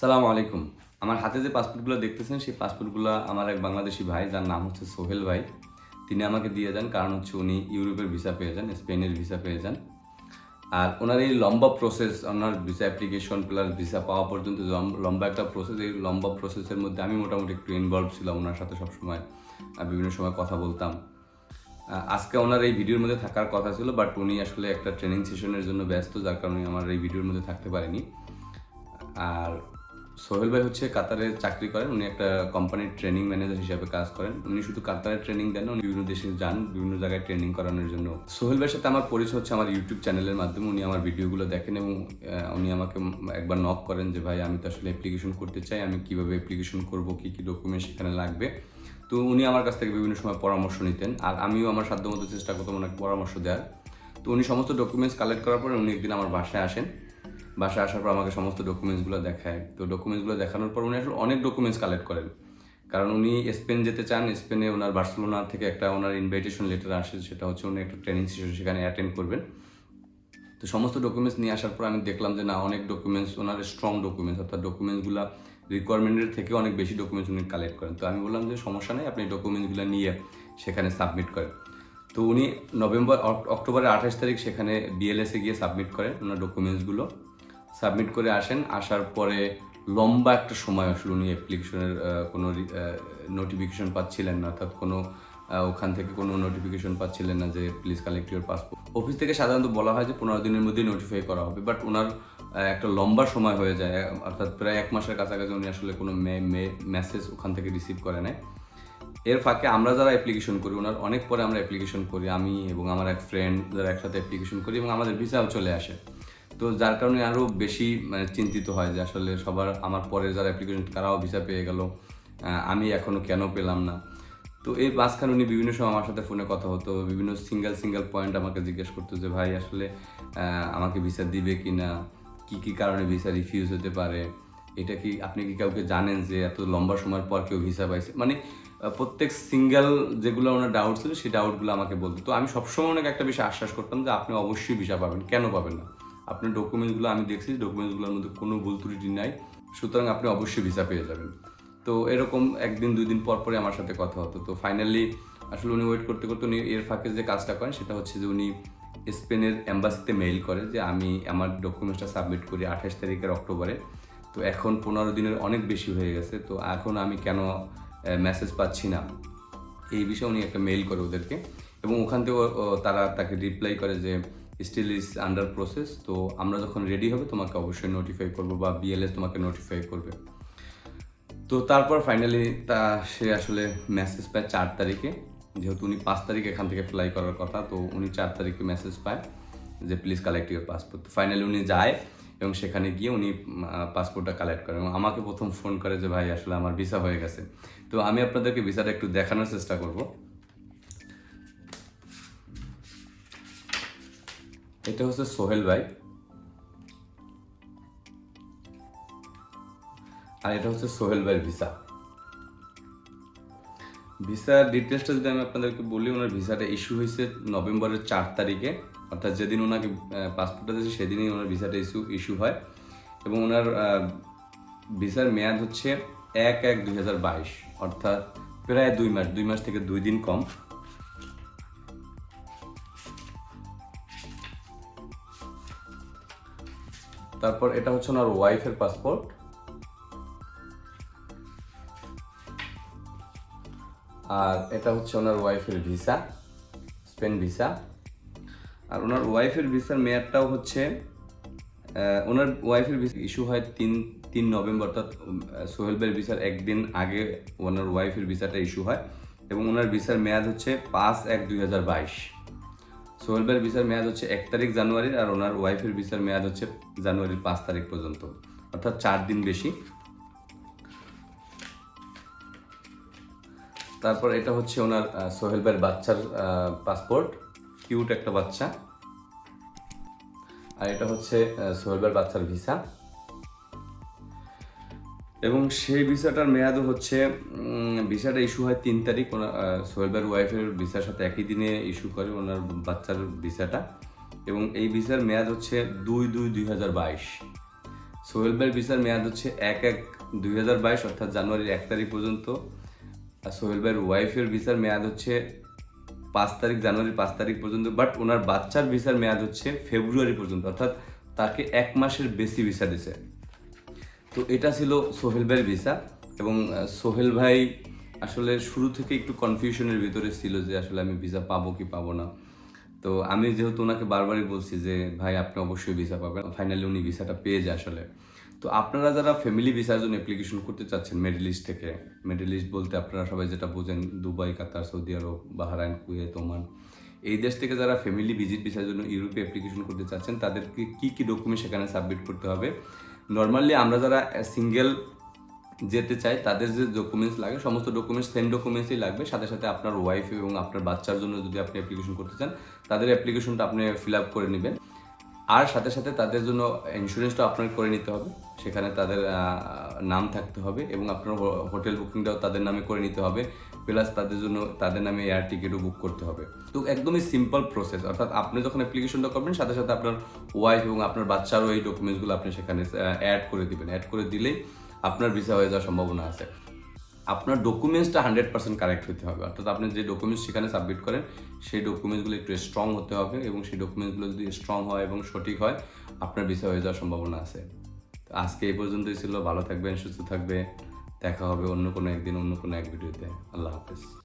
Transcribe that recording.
সালাম আলাইকুম। আমার হাতে যে পাসপোর্টগুলো দেখতেছেন, সেই পাসপোর্টগুলো আমার এক বাংলাদেশি ভাই, যার নাম হচ্ছে সোহেল ভাই। তিনি আমাকে দিয়ে যান, কারণ হচ্ছে উনি ইউরোপের ভিসা পেয়ে যান, স্পেনের ভিসা পেয়ে যান। আর ওনার এই লম্বা প্রসেস ওনার ভিসা অ্যাপ্লিকেশন প্লাস ভিসা পাওয়া পর্যন্ত লম্বা একটা প্রসেস এই লম্বা প্রসেসের মধ্যে আমি মোটামুটি একটু ইনভলভ ছিলাম। ওনার সাথে সবসময় বিভিন্ন সময় কথা বলতাম। আজকে ওনার এই ভিডিওর মধ্যে থাকার কথা ছিল বাট উনি আসলে একটা ট্রেনিং সেশনের জন্য ব্যস্ত, যার কারণে আমার এই ভিডিওর মধ্যে থাকতে পারেনি। আর সোহেল ভাই হচ্ছে কাতারে চাকরি করেন, উনি একটা কোম্পানির ট্রেনিং ম্যানেজার হিসাবে কাজ করেন। উনি শুধু কাতারে ট্রেনিং দেন উনি বিভিন্ন দেশে যান, বিভিন্ন জায়গায় ট্রেনিং করানোর জন্য। সোহেল ভাইয়ের সাথে আমার পরিচয় হচ্ছে আমার ইউটিউব চ্যানেলের মাধ্যমে, উনি আমার ভিডিওগুলো দেখেন এবং উনি আমাকে একবার নক করেন যে, ভাই, আমি তো আসলে অ্যাপ্লিকেশন করতে চাই, আমি কীভাবে অ্যাপ্লিকেশন করব, কি কি ডকুমেন্ট সেখানে লাগবে? তো উনি আমার কাছ থেকে বিভিন্ন সময় পরামর্শ নিতেন, আর আমিও আমার সাধ্যমতো চেষ্টা করতাম ওনাকে পরামর্শ দেওয়ার। তো উনি সমস্ত ডকুমেন্টস কালেক্ট করার পরে উনি একদিন আমার বাসায় আসেন। বাসায় আসার পর আমাকে সমস্ত ডকুমেন্টসগুলো দেখায়। তো ডকুমেন্টসগুলো দেখানোর পর উনি আসলে অনেক ডকুমেন্টস কালেক্ট করেন। কারণ উনি স্পেন যেতে চান, স্পেনে ওনার বার্সেলোনা থেকে একটা ওনার ইনভাইটেশন লেটার আসে, সেটা হচ্ছে উনি একটা ট্রেনিং সেশন সেখানে অ্যাটেন্ড করবেন। তো সমস্ত ডকুমেন্টস নিয়ে আসার পর আমি দেখলাম যে না, অনেক ডকুমেন্টস ওনার স্ট্রং ডকুমেন্টস অর্থাৎ ডকুমেন্টসগুলো রিকোয়ারমেন্টের থেকে অনেক বেশি ডকুমেন্টস উনি কালেক্ট করেন। তো আমি বললাম যে সমস্যা নেই, আপনি ডকুমেন্টসগুলো নিয়ে সেখানে সাবমিট করেন। তো উনি নভেম্বর অক- অক্টোবরের আঠাশ তারিখ সেখানে বিএলএসে গিয়ে সাবমিট করেন ওনার ডকুমেন্টসগুলো সাবমিট করে আসেন, আসার পরে লম্বা একটা সময় আসলে উনি অ্যাপ্লিকেশনের কোনো নোটিফিকেশন পাচ্ছিলেন না, অর্থাৎ কোনো ওখান থেকে কোনো নোটিফিকেশন পাচ্ছিলেন না যে please collect your passport office থেকে সাধারণত বলা হয় যে পনেরো দিনের মধ্যে নোটিফাই করা হবে বাট ওনার একটা লম্বা সময় হয়ে যায় অর্থাৎ প্রায় এক মাসের কাছাকাছি উনি আসলে কোনো মেসেজ ওখান থেকে রিসিভ করে নেয় এর ফাঁকে আমরা যারা অ্যাপ্লিকেশন করি, ওনার অনেক পরে আমরা অ্যাপ্লিকেশন করি, আমি এবং আমার এক ফ্রেন্ড যারা একসাথে অ্যাপ্লিকেশন করি এবং আমাদের ভিসাও চলে আসে। তো যার কারণে আরও বেশি মানে চিন্তিত হয় যে আসলে সবার, আমার পরে যারা অ্যাপ্লিকেশন তারাও ভিসা পেয়ে গেল আমি এখনও কেন পেলাম না? তো এই মাঝখানে উনি বিভিন্ন সময় আমার সাথে ফোনে কথা হতো বিভিন্ন সিঙ্গেল সিঙ্গেল পয়েন্ট আমাকে জিজ্ঞেস করতো যে, ভাই, আসলে আমাকে ভিসা দিবে কি না কী কী কারণে ভিসা রিফিউজ হতে পারে? এটা কি, আপনি কি কাউকে জানেন যে এত লম্বা সময়ের পর কেউ ভিসা পাইছে? মানে প্রত্যেক সিঙ্গেল যেগুলো ওনার ডাউট ছিল, সেই ডাউটগুলো আমাকে বলতো। তো আমি সবসময় ওনাকে একটা বিষয় আশ্বাস করতাম যে, আপনি অবশ্যই ভিসা পাবেন। কেন পাবেন না? আপনার ডকুমেন্টসগুলো আমি দেখছি ডকুমেন্টসগুলোর মধ্যে কোনো ভুল ত্রুটি নাই। সুতরাং আপনি অবশ্যই ভিসা পেয়ে যাবেন। তো এরকম একদিন, দুই দিন পর পরে আমার সাথে কথা হতো। তো ফাইনালি আসলে উনি ওয়েট করতে করতে উনি এর ফাঁকে যে কাজটা করেন, সেটা হচ্ছে যে উনি স্পেনের অ্যাম্বাসিতে মেইল করে যে আমি আমার ডকুমেন্টসটা সাবমিট করি আঠাশ তারিখের অক্টোবরে। তো এখন পনেরো দিনের অনেক বেশি হয়ে গেছে। তো এখন আমি কেন মেসেজ পাচ্ছি না? এই বিষয়ে উনি একটা মেইল করে ওদেরকে। এবং ওখান থেকে তারা তাকে রিপ্লাই করে যে স্টিল ইজ আন্ডার প্রসেস তো আমরা যখন রেডি হবে, তোমাকে অবশ্যই নোটিফাই করব বা বিএলএস তোমাকে নোটিফাই করবে। তো তারপর ফাইনালি তা সে আসলে মেসেজ পায় চার তারিখে। যেহেতু উনি পাঁচ তারিখ এখান থেকে ফ্লাই করার কথা, তো উনি চার তারিখে মেসেজ পায় যে please collect your passport finally উনি যায় এবং সেখানে গিয়ে উনি পাসপোর্টটা কালেক্ট করেন এবং আমাকে প্রথম ফোন করে যে, ভাই, আসলে আমার ভিসা হয়ে গেছে। তো আমি আপনাদেরকে ভিসাটা একটু দেখানোর চেষ্টা করব। এটা হচ্ছে সোহেল ভাই। আর এটা হচ্ছে সোহেল ভাইয়ের ভিসা। ভিসার ডিটেলসটা যদি আমি আপনাদেরকে বলি, ওনার ভিসাটা ইস্যু হয়েছে নভেম্বরের চার তারিখে। অর্থাৎ যেদিন ওনাকে পাসপোর্টটা দিয়েছে, সেদিনই ওনার ভিসাটা ইস্যু ইস্যু হয়। এবং ওনার ভিসার মেয়াদ হচ্ছে এক এক দুই অর্থাৎ প্রায় দুই মাস দুই মাস থেকে দুই দিন কম। তারপর এটা হচ্ছে ওনার ওয়াইফের পাসপোর্ট। আর এটা হচ্ছে ওনার ওয়াইফের ভিসা স্পেন ভিসা। আর ওনার ওয়াইফের ভিসার মেয়াদটাও হচ্ছে ওনার ওয়াইফের ভিসা ইস্যু হয় তিন তিন নভেম্বর অর্থাৎ উম, আহ, সোহেল ভাইয়ের ভিসার একদিন আগে ওনার ওয়াইফের ভিসাটা ইস্যু হয়। এবং ওনার ভিসার মেয়াদ হচ্ছে পাঁচ এক দুই হাজার বাইশ। সোহেল ভাইয়ের ভিসার মেয়াদ হচ্ছে এক তারিখ জানুয়ারির আর ওনার ওয়াইফের ভিসার মেয়াদ হচ্ছে জানুয়ারির পাঁচ তারিখ পর্যন্ত। অর্থাৎ চার দিন বেশি। তারপর এটা হচ্ছে ওনার সোহেলবের বাচ্চার পাসপোর্ট কিউট একটা বাচ্চা। আর এটা হচ্ছে সোহেলবের বাচ্চার ভিসা এবং সেই ভিসাটার মেয়াদও হচ্ছে ভিসাটা ইস্যু হয় তিন তারিখ। ওনার আহ, সোহেল ভাইয়ের ওয়াইফের ভিসার সাথে একই দিনে ইস্যু করে ওনার বাচ্চার ভিসাটা। এবং এই ভিসার মেয়াদ হচ্ছে দুই দুই দুই হাজার বাইশ। সোহেল ভাইয়ের ভিসার মেয়াদ হচ্ছে এক এক দুই হাজার বাইশ অর্থাৎ জানুয়ারির এক তারিখ পর্যন্ত। আর সোহেল ভাইয়ের ওয়াইফের ভিসার মেয়াদ হচ্ছে পাঁচ তারিখ জানুয়ারির পাঁচ তারিখ পর্যন্ত। বাট ওনার বাচ্চার ভিসার মেয়াদ হচ্ছে ফেব্রুয়ারি পর্যন্ত অর্থাৎ তাকে এক মাসের বেশি ভিসা দিছে। তো এটা ছিল সোহেল ভাইয়ের ভিসা এবং সোহেল ভাই আসলে শুরু থেকে একটু কনফিউশনের ভিতরে ছিল যে আসলে আমি ভিসা পাবো কি পাবো না। তো আমি যেহেতু ওনাকে বারবারই বলছি যে, ভাই, আপনি অবশ্যই ভিসা পাবেন। ফাইনালি উনি ভিসাটা পেয়ে যায় আসলে। তো আপনারা যারা ফ্যামিলি ভিসার জন্য অ্যাপ্লিকেশন করতে চাচ্ছেন মিডল ইস্ট থেকে মিডল ইস্ট বলতে আপনারা সবাই যেটা বোঝেন, দুবাই, কাতার, সৌদি আরব, বাহরাইন, কুয়েত, ওমান। এই দেশ থেকে যারা ফ্যামিলি ভিজিট ভিসার জন্য ইউরোপে অ্যাপ্লিকেশন করতে চাচ্ছেন, তাদেরকে কি কি ডকুমেন্ট সেখানে সাবমিট করতে হবে? নর্মালি আমরা যারা সিঙ্গেল যেতে চাই, তাদের যে ডকুমেন্টস লাগে, সমস্ত ডকুমেন্টস সেম ডকুমেন্টসই লাগবে। সাথে সাথে আপনার ওয়াইফ এবং আপনার বাচ্চার জন্য যদি আপনি অ্যাপ্লিকেশন করতে চান, তাদের অ্যাপ্লিকেশনটা আপনি ফিল আপ করে নেবেন। আর সাথে সাথে তাদের জন্য ইন্স্যুরেন্সটা আপনার করে নিতে হবে। সেখানে তাদের নাম থাকতে হবে এবং আপনার হোটেল বুকিংটাও তাদের নামে করে নিতে হবে, প্লাস তাদের জন্য তাদের নামে এয়ার টিকিটও বুক করতে হবে। তো একদমই সিম্পল প্রসেস অর্থাৎ আপনি যখন অ্যাপ্লিকেশনটা করবেন, সাথে সাথে আপনার ওয়াইফ এবং আপনার বাচ্চারও এই ডকুমেন্টসগুলো আপনি সেখানে অ্যাড করে দিবেন। অ্যাড করে দিলেই আপনার ভিসা হয়ে যাওয়ার সম্ভাবনা আছে। আপনার ডকুমেন্টসটা হান্ড্রেড পার্সেন্ট কারেক্ট হতে হবে, অর্থাৎ আপনি যে ডকুমেন্টস সেখানে সাবমিট করেন, সেই ডকুমেন্টসগুলো একটু স্ট্রং হতে হবে এবং সেই ডকুমেন্টসগুলো যদি স্ট্রং হয় এবং সঠিক হয়, আপনার ভিসা হয়ে যাওয়ার সম্ভাবনা আছে। তো আজকে এই পর্যন্তই ছিল। ভালো থাকবেন, সুস্থ থাকবে দেখা হবে অন্য কোনো একদিন, অন্য কোনো এক ভিডিওতে। আল্লাহ হাফেজ।